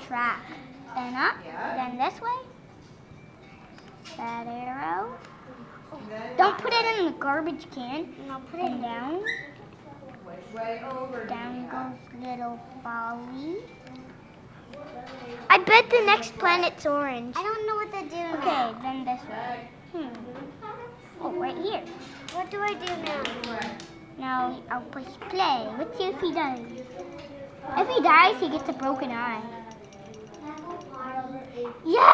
track. Then up, then this way. That arrow. Don't put it in the garbage can. No, put And it down. Way over. Down goes little Folly. I bet the next planet's orange. I don't know what to do now. Okay, then this way. Hmm. Oh, right here. What do I do now? Now I'll push play. Let's see if he does. If he dies, he gets a broken eye. It!